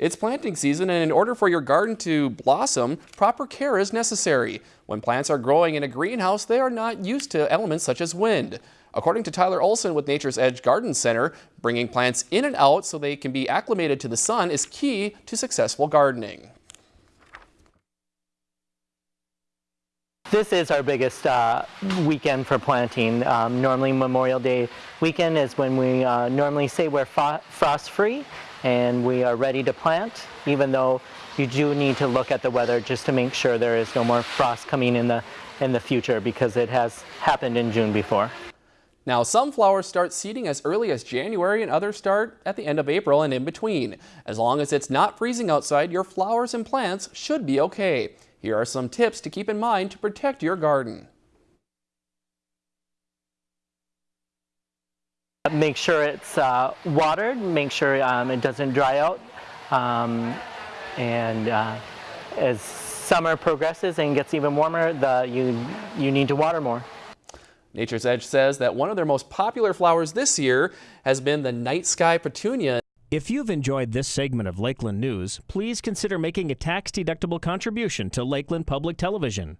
It's planting season and in order for your garden to blossom, proper care is necessary. When plants are growing in a greenhouse, they are not used to elements such as wind. According to Tyler Olson with Nature's Edge Garden Center, bringing plants in and out so they can be acclimated to the sun is key to successful gardening. This is our biggest uh, weekend for planting. Um, normally Memorial Day weekend is when we uh, normally say we're frost free and we are ready to plant even though you do need to look at the weather just to make sure there is no more frost coming in the in the future because it has happened in June before. Now some flowers start seeding as early as January and others start at the end of April and in between. As long as it's not freezing outside, your flowers and plants should be okay. Here are some tips to keep in mind to protect your garden. Make sure it's uh, watered, make sure um, it doesn't dry out. Um, and uh, as summer progresses and gets even warmer, the, you, you need to water more. Nature's Edge says that one of their most popular flowers this year has been the night sky petunia. If you've enjoyed this segment of Lakeland News, please consider making a tax-deductible contribution to Lakeland Public Television.